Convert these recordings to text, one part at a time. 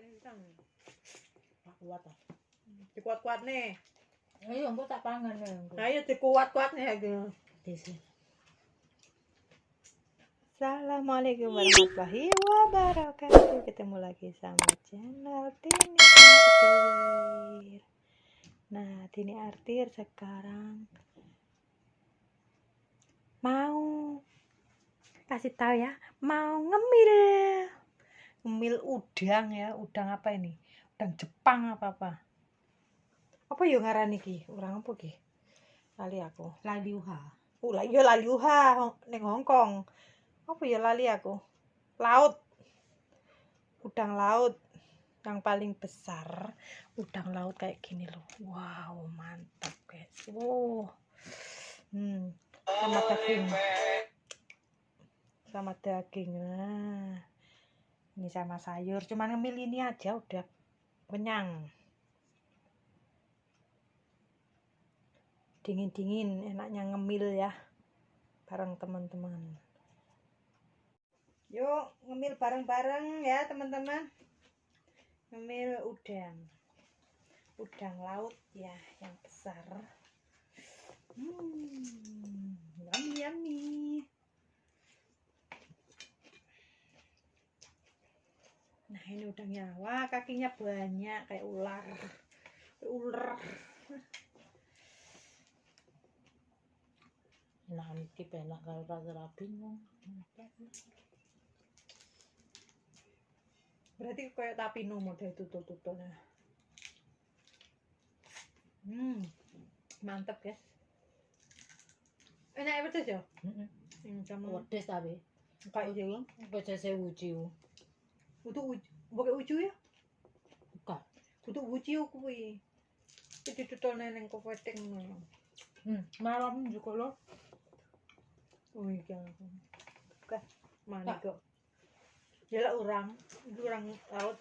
Tak kuat ah. Dikuat-kuat nih. Ayo tak pangan ya. Ayo dikuat-kuat nih. Desi. Assalamualaikum warahmatullahi wabarakatuh. Ketemu lagi sama channel Tini Artir. Nah, Tini Artir sekarang mau kasih tahu ya, mau ngemil. Ngemil udang ya, udang apa ini? Udang Jepang apa apa? Apa yo ngaran iki? Urang apa ki? Lali aku. Lali uha. Oh, lah iya lali uha ning Hongkong. Apa ya lali aku? Laut. Udang laut yang paling besar. Udang laut kayak gini loh. Wow, mantap, guys. Wow. Hmm, sama daging. Sama daging. Nah. Ini sama sayur. Cuman ngemil ini aja udah kenyang. dingin-dingin enaknya ngemil ya bareng teman-teman yuk ngemil bareng-bareng ya teman-teman ngemil udang udang laut ya yang besar hmm yummy yummy nah ini udangnya wah kakinya banyak kayak ular kayak ular Nah, iki penak karo rasa bingung. berarti kayak tapino model tutul-tutulnya hmm mantep guys enak ya pedes ya Heeh. hmm, sama Wedes tapi. kayak itu Wedes e uji. Untuk uju pakai uju ya? Bukan. untuk uju kuwi itu tutul neneng kok weting Hmm, malam juga lo. oh iya oke mana kok ya lah orang. Itu orang laut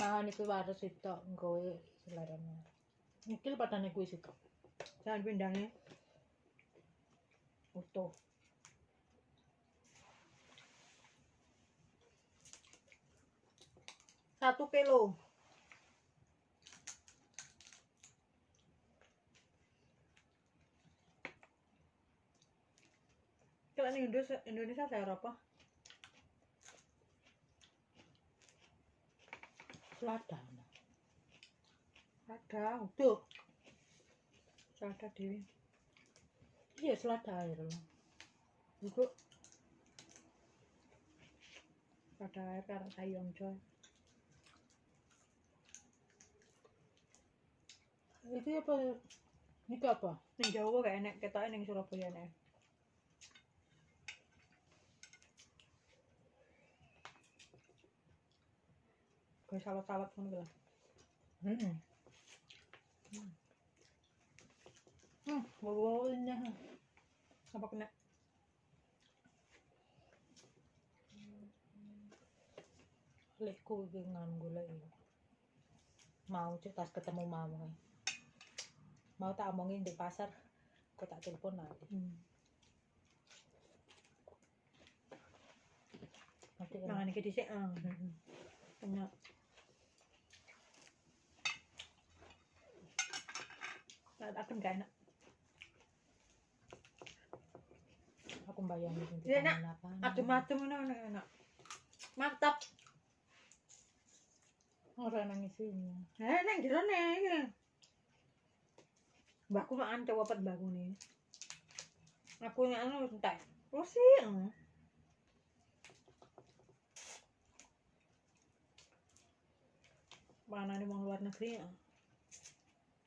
Mangan iku waras sitok nggowe selarane. Iki padane kuwi sitok. jangan pindangnya utuh. Satu kilo. Kalau Indonesia Indonesia saya apa Selada. ada utuh. Ada dewi Iya, selada air lo. Iku pada air karo sayong coy. Iki apa? Iki apa? Ning Jawa gak enek, ketoke ning Surabaya enek. Kayak salad-salad ngono ku lah. Heeh. Hmm, bau-baunya. Apa kena? Lekku iki ngan golek iki. Mau cek tas ketemu mama. Mau tak omongin di pasar. Kok tak telepon nanti. Hmm. Nanti iki dhisik, ah. Salad akan gak enak. Aku bayangin nanti Iya, Nak. pangan apa. Adem-adem ngono enak, enak. Mantap. Ora nangis ini. Eh, neng jero neng. Mbakku makan coba pet mbakku nih. Aku yang anu entek. Oh. Mana nih mau luar negeri ya?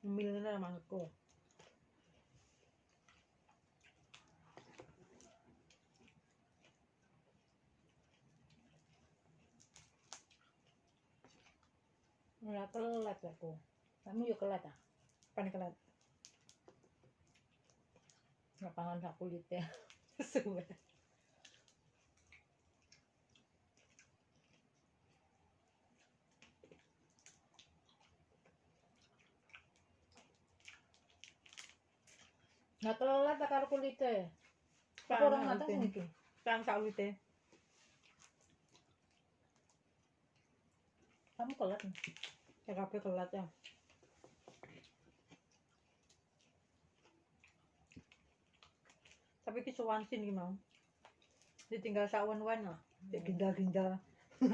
Milnya sama aku. Ora kelet aku. Kamu yo kelet ah. Panik kelat. Lapangan sak kulitnya. Suwe. Nggak telat tak karo Panas atas itu. iki? Kang sakwite. Kamu kelat nih. Ya kabeh kelat ya. Tapi ki sowan sin ki mau. Ditinggal sawen-wen lah. Cek ginjal-ginjal.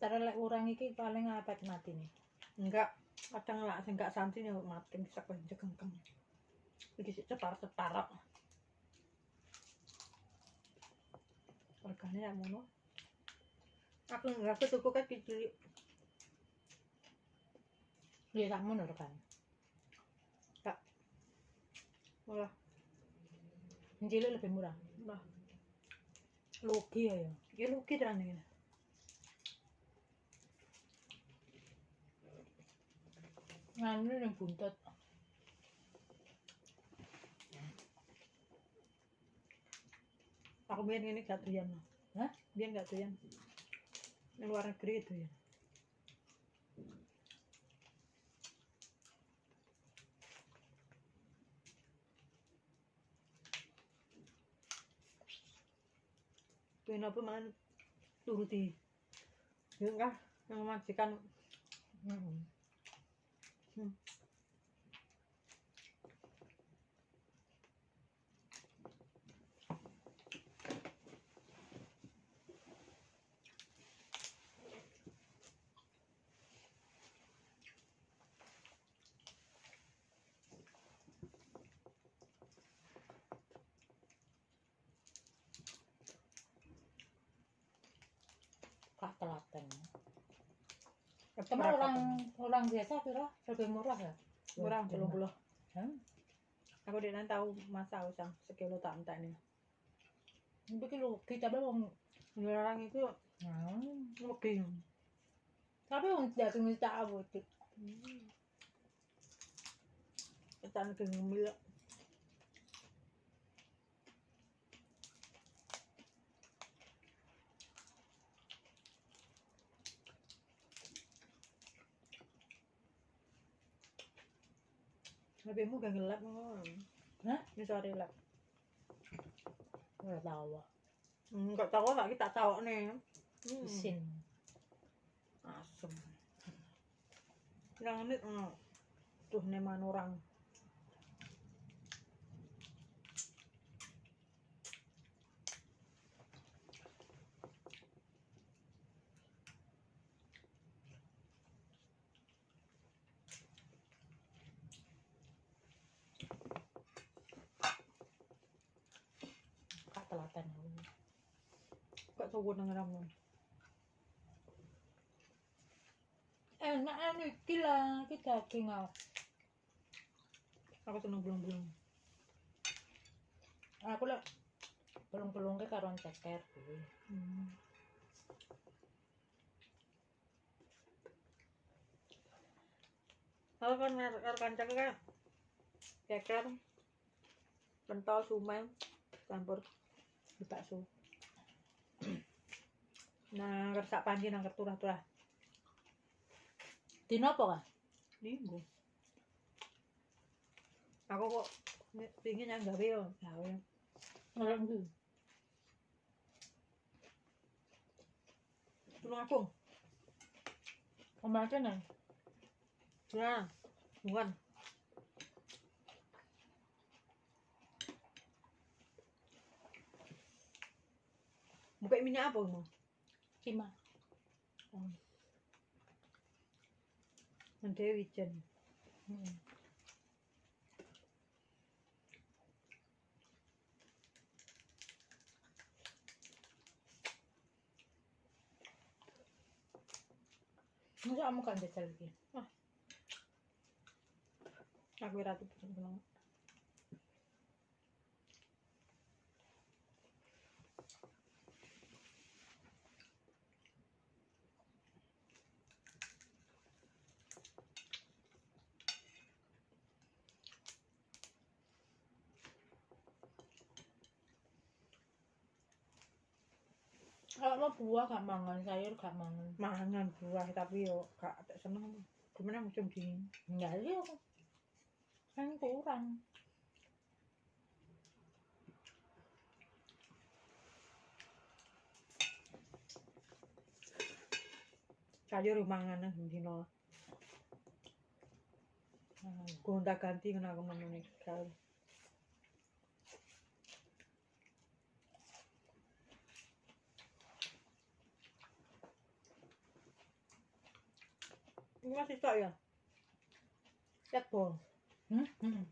Cara lek urang iki paling apet mati nih. Enggak, kadang lah sing enggak santi ya mati bisa kengkeng. Iki sik cetar-cetar. Ya ngono. Aku enggak tuku kan kecil. Iya kamu nur kan. Malah Yang cilik lebih murah. Nah, Logi ya ya. ya lu kira nih. Nganu yang buntut. Aku biar ini gak doyan. Hah? Biar gak doyan. Luar negeri itu ya. Tuh apa man turuti. Ya enggak, yang majikan Hmm. Hmm. Kak telaten. Berapa orang tuh? orang biasa kira lebih murah ya. kurang belum puluh. Hah? Aku dia tahu masa usang sekilo tak entah ini. Tapi kalau kita belum. Orang itu Hmm. lebih. Tapi untuk tidak minta apa itu. Ketan ke ngemil. Lebihmu gak ngelap ngono. Hah? Ini sore lap. Nggak tahu. Enggak tahu lagi tak tahu nih. Hmm. Mesin. Asem. Yang ini hmm. tuh neman orang. Kak telaten. Gak tahu nang ramu. Enak anu iki lah kita daging ah. Aku seneng belum-belum. Aku lah belum-belum ke karon ceker. Hmm. Kalau kan ngar kancang kan ceker, pentol, sumai, campur di bakso. Nah, kersak panci nang turah-turah. Dino apa kah? Minggu. Aku kok pingin yang gawe yo, gawe. Ngelak ndi? Tulung aku. Omah kene. Nah, bukan. Mukai minyak apa mau? Oh. Nanti hmm. wijen. Hmm. Masa kamu kan jajal lagi? Ah. Aku ratu pesen penuh. buah gak mangan sayur gak mangan. Mangan buah tapi yo gak tak seneng. Gimana musim dingin? Nggak iya. sih aku kan kurang. Sayur mangan nang dino gonta ganti kenapa aku nih sekali Ini masih tak ya? Lihat bol. Hmm? Hmm.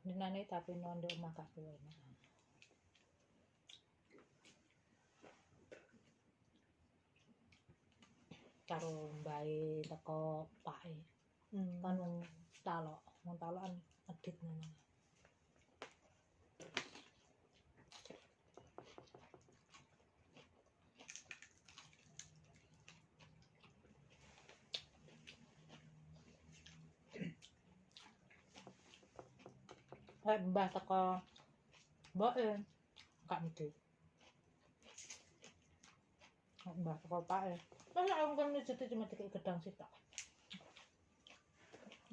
Dinane tapi nondo gak enak. Karo mbae teko pake. Hmm. Kan wong talok, wong talokan edit ngono. Lek mbah teko mboke gak mesti. Lek Mbah teko pake. Masa aku kan nyucuti cuma dikit gedang sitok.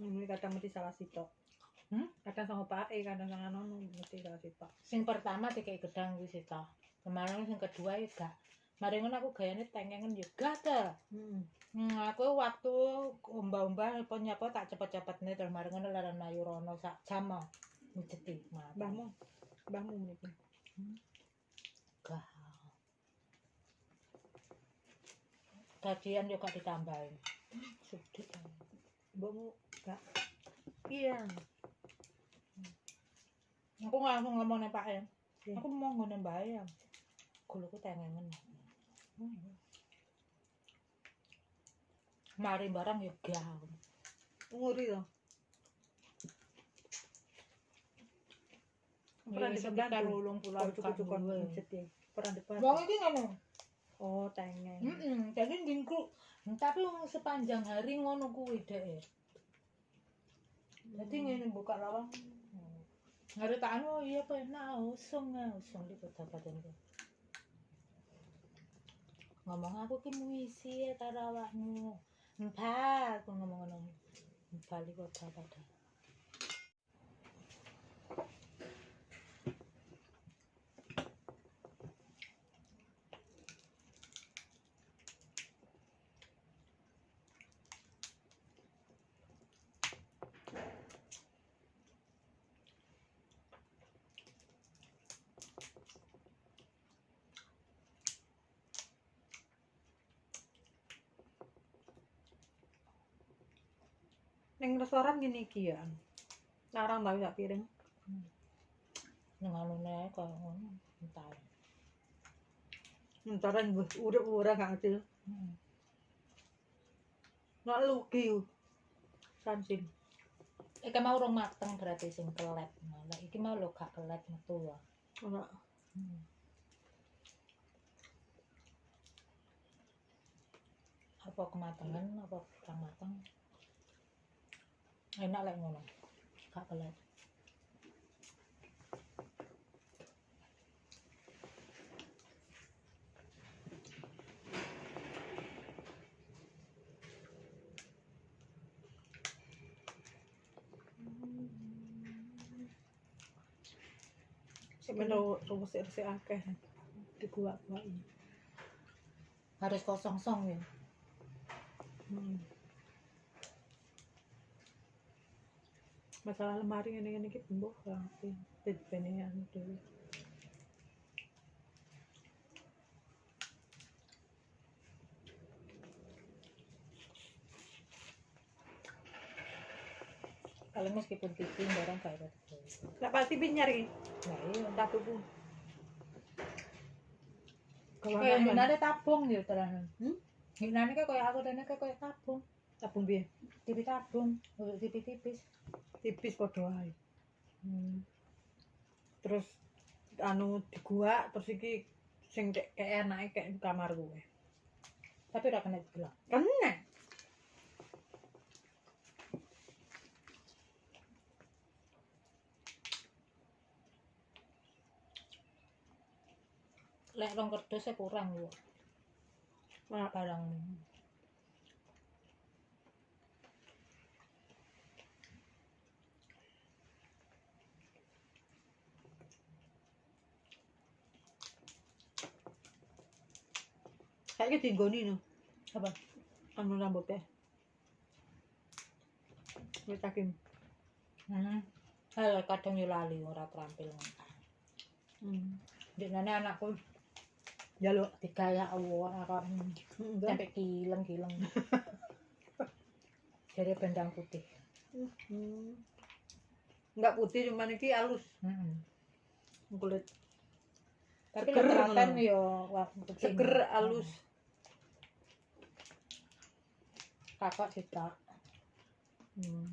Ini kadang mesti salah sitok. Hmm? Kadang sama Pak E, kadang sama Nono mesti salah sitok. Sing pertama dikit gedang wis sitok. Kemarin sing kedua ya gak. Mari ngono aku gayane tengengen yo gatel. Hmm. Hmm, aku waktu umbah-umbah apa nyapa tak cepet-cepet nih terus mari ngono laran mayu rono sak jam mau จะติดมาบ้ามุมบ้ามุมนิดนึงกระกระเทียมเดี๋ยวก็ติดตามไปสุดที่ทำบ้มุกระเพียงฉันก็งานของเรามองในป่าเองฉันก็มองคนในใบเองคุณรู้ก็แต่งงานมันมาเรียนบารังยุกยาวงูรีดอ่ะ Pernah di sebelah sekitar tuh. ulung pulau cukup-cukup mencet ya. Pernah depan. Wong iki ngono. Oh, tengen. Heeh, jadi dingku. Tapi wong sepanjang hari ngono kuwi dek. Jadi ngene buka lawang. Ngare tak anu iya enak usung ah, usung di kota badan ku. Ngomong aku ki muisi ya karo awakmu. Mbak, aku ngomong ngono. Bali kota badan. Neng restoran gini iki ya. Larang tau sak piring. Anune koyo ngono. Entar. Ntaran wis urip ora gak ngerti. Hmm. Nak lugi. Sansin. Iki mau rong mateng berarti sing kelet. Nah, iki mau lho gak kelet metu wae. Ora. Hmm. Apa kematangan apa kurang matang? Enak lek ngono. Gak kelet. Sik melu ruwes-ruwes akeh. Dikuak-kuak. Harus kosong song ya. Hmm. Masalah lemari ini ini kita mbok rapi. Bedbenean dulu. Kalau meskipun tipis barang kayak gitu. Lah pasti bin nyari. Nah iya. Tak tuku. Kayak minane tabung ya tenan. Hmm? Minane kayak aku dene kayak tabung. Tabung piye? Tipis tabung, untuk tipis-tipis. Tipis padha wae. Hmm. Terus anu diguak terus iki sing kayak kayak enake kayak di kamar gue. Tapi ora kena digelak. Kena. Lek rong kerdusnya kurang yo. Nah, Barang Kayaknya dinggoni no. Apa? Anu rambutnya. Wis takim. Hmm. Halo, kadang yo lali ora terampil. Hmm. Dene anakku Jaluk. digaya Allah kok Enggak. sampai kileng-kileng. Jadi bendang putih. Hmm. Enggak putih cuman iki halus Heeh. kulit. Tapi Seger ngono. yo wah. Seger halus. Kakak kita. Hmm.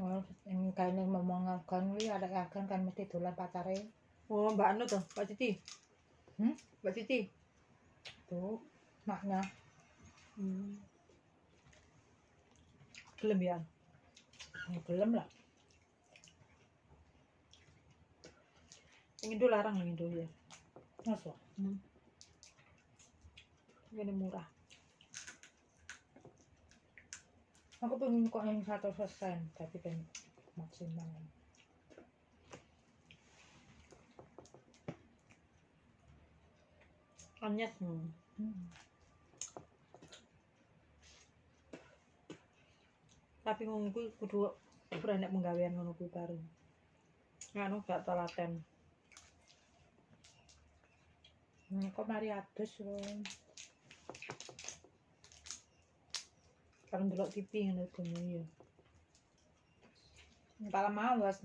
Oh, yang kayaknya memongakan wi ada akan kan mesti dolan pacare Oh, Mbak Anu tuh, Mbak Siti. Hmm? Mbak Siti. tuh maknya Hmm. Gelem ya. ya, belum lah Yang itu larang yang itu ya. Masuk Hmm. Ini murah. aku pengen kok yang satu persen tapi pengen maksimal Anyes. Hmm. hmm. Tapi ngono kuwi kudu berani penggawean ngono kuwi baru. Nganu gak telaten. Hmm, kok mari adus loh Karo ndelok TV ngono kuwi ya. kalau mau was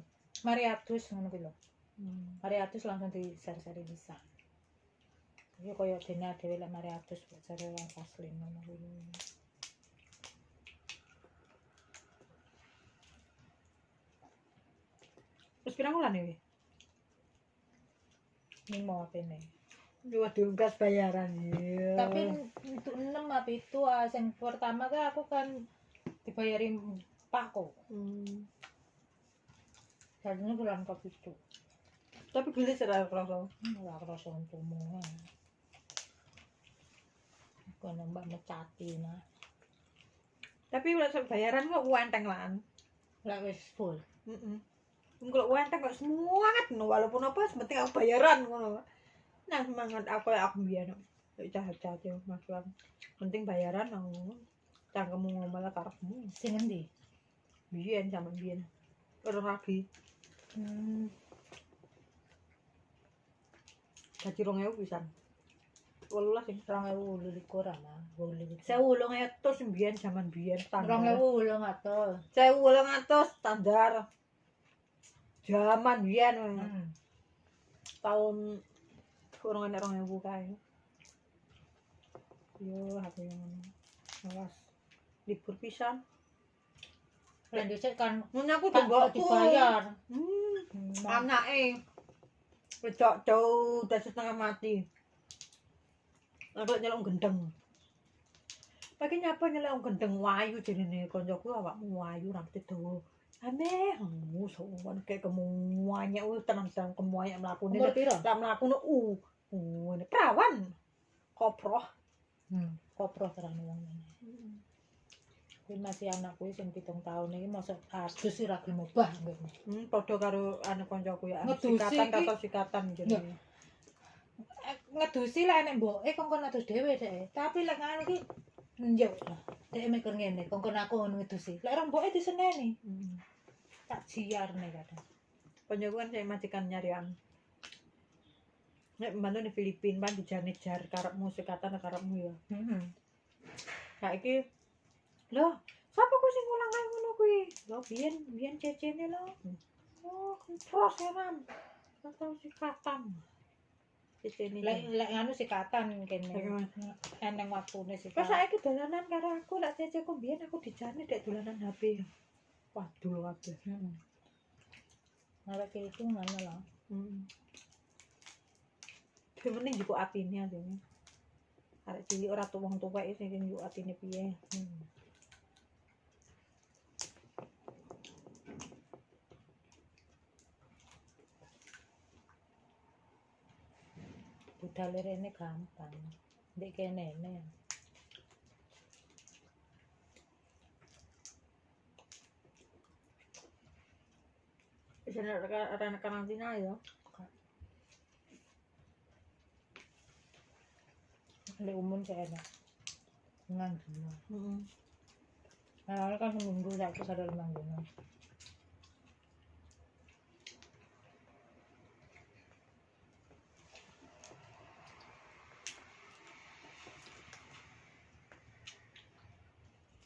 mari adus ngono kuwi lho Hmm. mari adus langsung di seri-seri bisa Iya koyo dene dhewe lek mari adus buat seri wong asli ngono kuwi Terus pirang wulan iki? ini mau apa nih Waduh, gas bayaran ya. tapi untuk enam apa itu ah, yang pertama kan aku kan dibayarin pakku hmm. jadinya bulan ke itu tapi gede serah kerasa. nggak kerasa untukmu aku nambah mecati nah Tapi udah bayaran kok uenteng lan. nggak wis full Heeh. Kalau uenteng kok semangat no walaupun apa penting aku bayaran ngono. Nah semangat aku ya aku biyen. Lek jahat-jahat ya Mas Lan. Penting bayaran no. Cangkemmu ngomel karepmu. sing endi Biyen zaman biyen. Orang lagi hmm. gaji 2000 pisan. 18 sing rong ewu likur ama wolu likur Sewu ulung atus mbiyen zaman biyen rong ewu wolu ngatus Sewu ulung atus standar. Zaman biyen hmm. tahun kurang enak orang ewu kae. Yo, aku yang awas libur pisan. Lan dhisik kan Mun aku kan kok tembokku. dibayar Hmm, anake wedok jauh udah setengah mati. Aku nyelok gendeng. Pagi nyapa nyelok gendeng wayu jenenge koncoku awakmu wayu rambut dawa. Kamu sowan kayak kemuanya, uh tenang tenang kemuanya melakukan umur piro tak melakukan uh ini perawan, koproh. hmm. kopro terang wong ngene kuwi masih anak kuwi sing pitung tahun iki mosok adus sih ra gelem obah ngene Hmm, podo karo anak koncoku ya, sikatan iki. atau sikatan jenenge. Eh, ngedusi lah enek mboke kongkon adus dhewe dek tapi lek ngono ki njuk lah dek mikir ngene kongkon aku ngono ngedusi lek orang mboke diseneni Hmm. tak jiar nih kadang kan saya majikan nyarian. Nek mantu di Filipina pan dijane jar karepmu sikatan karepmu ya. heeh Saiki lho, sapa ku sing ulang kae ngono kuwi? Lho biyen biyen cecene lho. Oh, kempros ya. Atau sikatan. Cecene. lek lek ngono sikatan kene eneng waktune sih Pas saiki dolanan karo aku lek ceceku biyen aku dijane dek dolanan HP. Waduh kabeh. heeh Ngarep itu ngono lah Hmm. Yang penting juga atine atine. Arek cilik ora tuh wong tuwek sing njuk atine piye. hmm. budal rene gampang ndek kene ne Bisa ada anak karantina ya. Lek umum saya enak. Nang dino. Heeh. Nah, kan seminggu saya sadar nang dino.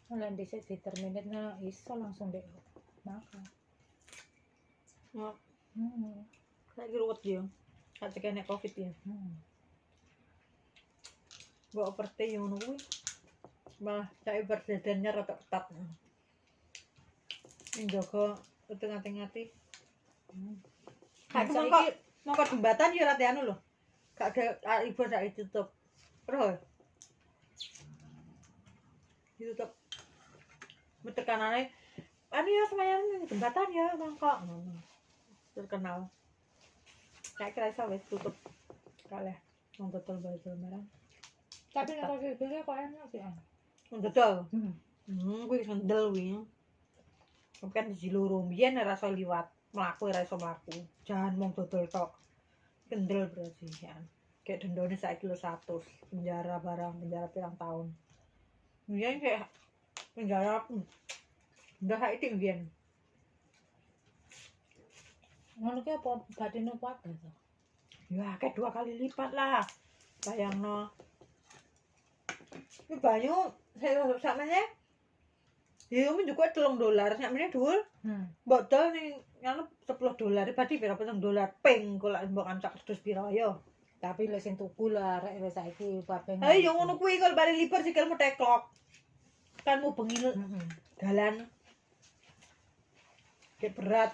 Kalau di set determinate na iso langsung deh makan. Ya, Hmm. saya ruwet dia. Kata kena covid ya. Hmm. Gak overstay yang kuwi. Malah saya berdadannya rada ketat. Yang jaga itu ngati-ngati. Hmm. Saiki- mongko mongko jembatan ya rada anu lho. Gak ada ah, ibu sak ditutup. Terus ditutup. Tekanannya anu ya semayang jembatan ya mongko. Ngono. Terkenal. Kayak kira wis tutup. Kalih wong baju merah. Tapi nek kok gede kok enak sih. dodol. Hmm. Hmm, kuwi sendel kuwi. Kan di loro mbiyen ora iso liwat, mlaku ora iso mlaku. Jangan mong dodol tok. Kendel berarti ya. Kayak dendone saiki lho 100, penjara barang, penjara pirang tahun. Mbiyen kayak penjara udah saiki mbiyen. Ngono ki apa batine kuat to? Ya, kayak dua kali lipat lah. Bayangno. Ini banyu saya sakmene Ya, ini juga telung dolar, sakmene dhuwur. Hmm. botol ning ngono 10 dolar berarti pira petang dolar ping kok lak mbok ancak terus pira yo Tapi lek sing tuku lah rek wis saiki kabeh. ayo yo ngono kuwi kalau bari liper sikilmu teklok kan mau bengi dalan kayak berat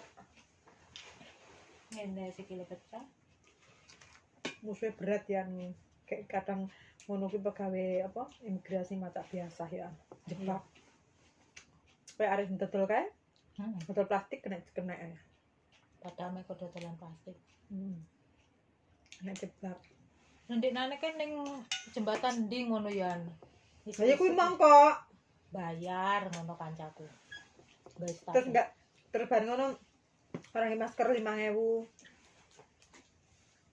Ngene sikile pecah. musuhnya berat yang kayak kadang ngono kuwi pegawai apa imigrasi mata biasa ya jebak kayak arek dodol kae Heeh. botol plastik kena kena ya Padahal mek dodolan plastik. hmm. kena jebak Nanti nane kan ning jembatan ndi ngono yan. Iku saya kuwi isi- mangkok bayar ngono kancaku. Terus enggak terus bareng ngono orang masker lima ewu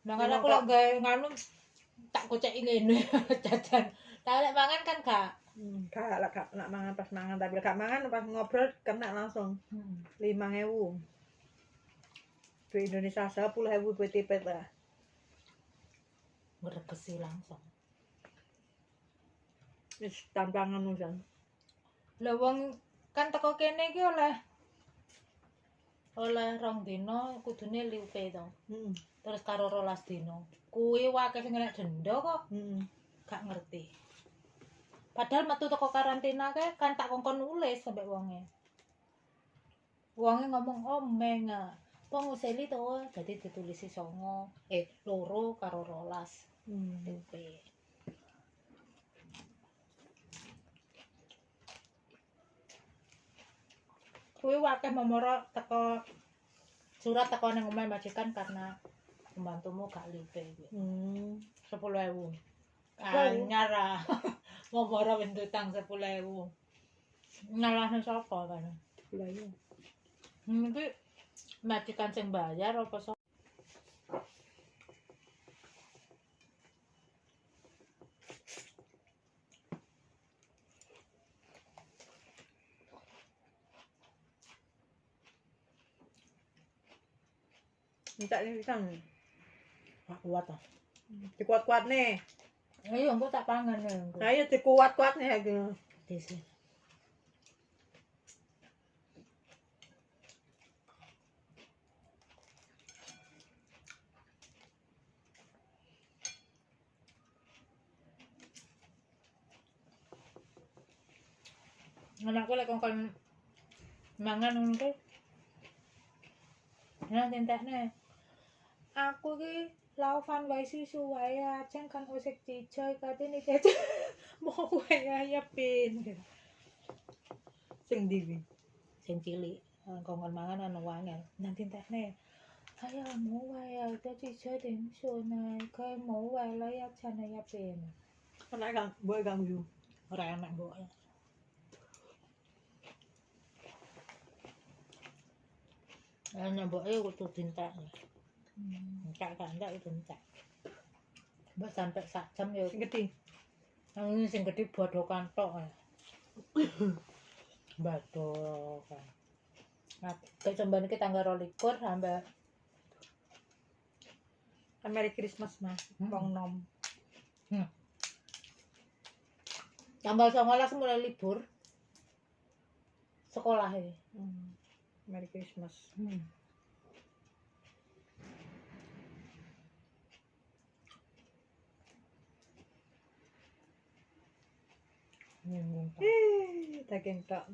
Nah, aku gawe nganu tak kocek ngene jajan. Tak lek mangan kan gak. kak lah kak nak mangan pas mangan tapi kak mangan pas ngobrol kena langsung lima ewu di Indonesia sepuluh ewu buat tipet lah Ngregesi langsung. Wis tampangan usan Lah wong kan teko kene iki oleh oleh rong dino kudune liupe to. hmm. Terus karo rolas dino. Kuwi wae sing kena denda kok hmm. gak ngerti. Padahal metu teko karantina ke kan tak kongkon nulis sampe wonge. Wonge ngomong oh menga. Penguseli to, jadi ditulisi songo, eh loro karo rolas hmm. liupe. Kuwi wakeh memoro teko surat teko nang omahe majikan karena pembantumu gak lipe gitu. Hmm. Sepuluh ewu. Anyar ah. Mau borong bentutang sepuluh ewu. Nyalahnya sopo kan. Sepuluh ewu. Hmm, majikan sing bayar apa sopo. Minta ini pisang nih. Gak kuat ah dikuat kuat nih. Ayo engko tak pangan ya ayo dikuat kuat nih di sini. Anakku lek kongkon mangan ngono ki Nah, tentekne. Aku ki laufan wae susu wae ajeng kan usik cicoy katene kece. Mau wae ya pin. sing di kuwi. Sing cilik kongkon mangan anu wangel. Nanti tentekne. Ayo mau wae ya udah cicoy dem sunai kae mau wae lah ya jana ya pin. Karena kan boy ganggu. Ora enak mbok. Eh, nyamboknya kudu dintek. Hmm. Entek gak entek itu entek. Mbak sampai sak jam ya. Sing gede. Yang ini sing gede bodokan tok. Bodokan. Nah, kayak coba ini tanggal rolikur sampai Kan Merry Christmas mas. Hmm. Wong nom. tanggal 19 mulai libur sekolah ini. Hmm. Merry Christmas. Hmm. Nyenggung tak. Eh, daging tok.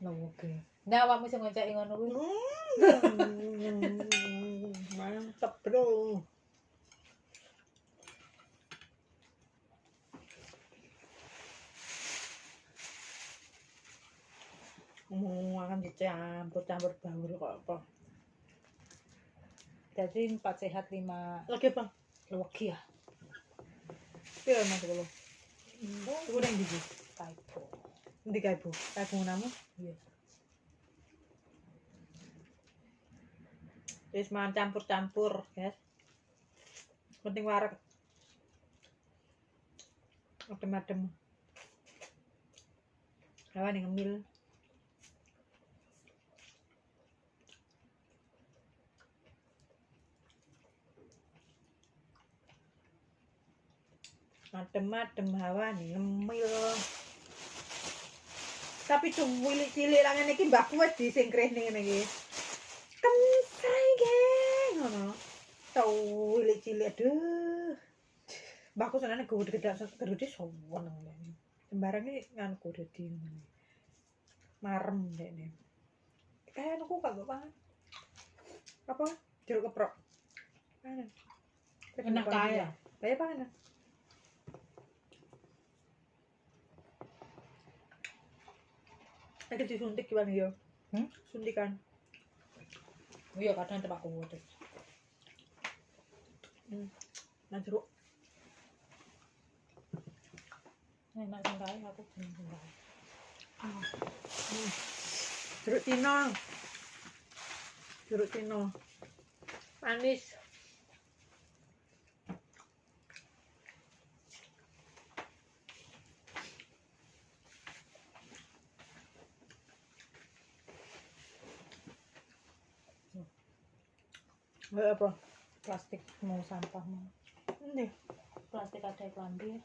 Oke. Nah, awakmu sing ngonceki ngono kuwi. Hmm. Mantap bro. Hmm, akan dicampur-campur baur kok apa. Jadi empat sehat lima Lagi bang, legi ya. pira mas kalau? 이거 우랭 비지 파이프 근데 파이프 파이프 나무 예 Terus makan campur-campur, guys. Penting warak. Adem-adem. Kawan yang ngemil. Adem-adem hawa nih ngemil. Tapi cilik cilik lah ngene iki mbahku wis disingkrih ning ngene iki. Kemsai geng ngono. Tau cilik aduh. Mbahku senane gue gede gede sowan ngene. Sembarang iki nganku dadi ngene. Marem dekne. Kayak aku kagak pangan. Apa? Jeruk keprok. Enak kaya. Kaya pangan. Lagi disuntik gimana ya? Hmm? Suntikan. Iya kadang tempat kuwo terus. Hmm. Nah jeruk. Enak kae aku seneng sing kae. Hmm. Jeruk Cina. Jeruk Cina. Manis. Apa? Plastik mau sampah mau. Ini. Plastik ada klambi.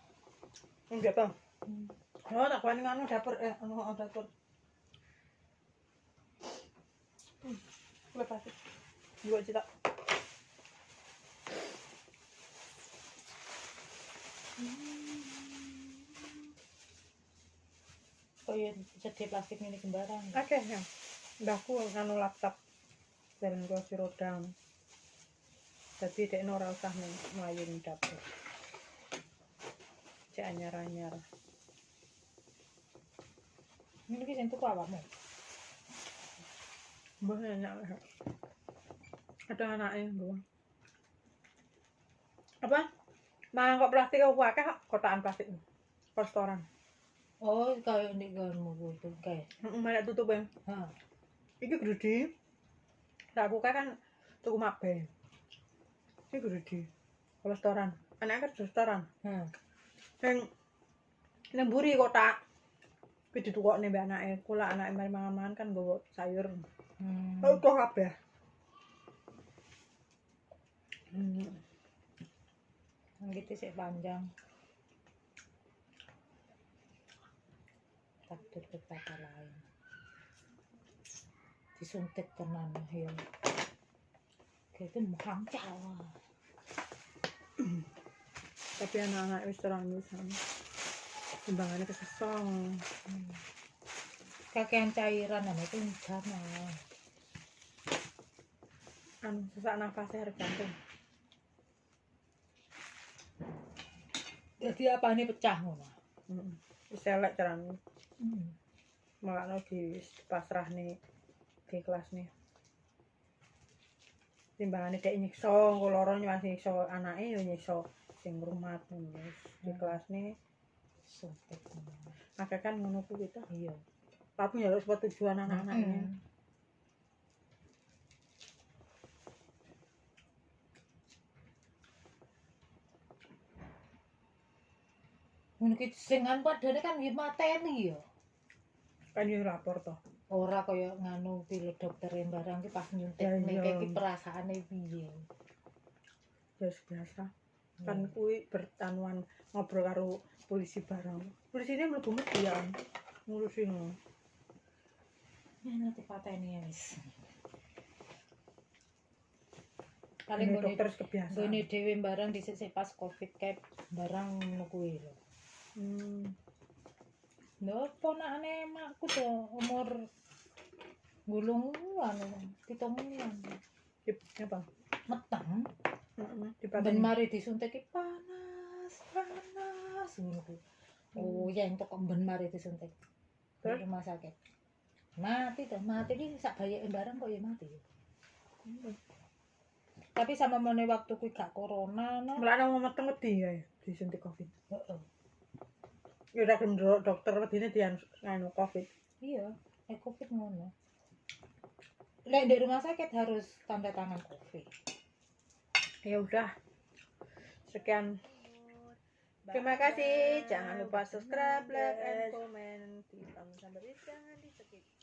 Enggak, Bang. Hmm. Oh, tak kuani nganu dapur eh anu oh, dapur. Hmm. Lepas. Gua cita. Kaya sedih plastik ini sembarang. Oke, ya. Mbahku nganu laptop jalan kursi roda. Tapi dek ora usah mlayu ning dapur. Cek anyar-anyar. Ini ki sing tuku awakmu. Mbah enak. Ada anaknya, Mbah. Apa? Mangkok plastik apa akeh kok, kotakan plastik. Restoran. Oh, kaya ndek garmu itu kae. Heeh, malah tutup ya. Ha. Iki gede. Lah aku kan tuku mabe. Iki gede. Restoran. Anaknya kan restoran. Ha. Yang nang buri kotak. Kuwi ditukokne mbak anake. Kula anake mari mangan-mangan kan nggawa sayur. Hmm. Oh, kok kabeh. Hmm. Gitu sih panjang. Takdir berkata lain. Disuntik tenan ya. Kayak itu menghancau. tapi anak-anak wis terang sama timbangannya kesesong kakean cairan nama itu enggak mau sesak nafasnya harus gantung. Jadi apa ini pecah ngono Heeh. wis elek terang hmm. malah di pasrah nih di kelas nih. timbangane dek nyiksa kok loro nyuwun nyiksa anake yo nyiksa sing rumat wis. Di hmm. kelasne sopet maka kan ngono ku kita iya. Tapi ya sebab tujuan anak-anaknya hmm. Mungkin singan padane kan di materi ya. Kan yang lapor toh. Ora kaya nganu pilot dokter yang barang ki pas nyuntik Ya, nek iki perasaane piye? Ya biasa. Kan kuwi bertanuan ngobrol karo polisi bareng polisi ini mlebu mesti ya ngurusin ya nanti pateni ya wis. Paling gone dokter kebiasaan. gone dhewe barang dhisik pas covid kayak barang ngono kuwi lho. Hmm. Ponakane makku to umur gulung anu pitung wulan apa? Meteng. Ben dipateni. Mari disuntik. Panas panas. Ngono oh ya entuk kok ben mari disuntik. Di Terus? rumah sakit. Mati tuh mati. Ki sak bayake barang kok ya mati. Tapi sama mana waktu kuwi gak corona no. Mulane mau meteng wedi ya disuntik covid. Heeh. Gelem ndelok dokter wedine dian nganu covid. Iya eh covid ngono. Lek di rumah sakit harus tanda tangan covid. Ya udah. Sekian. Terima kasih. Jangan lupa subscribe like and comment. Di sampai jangan di skip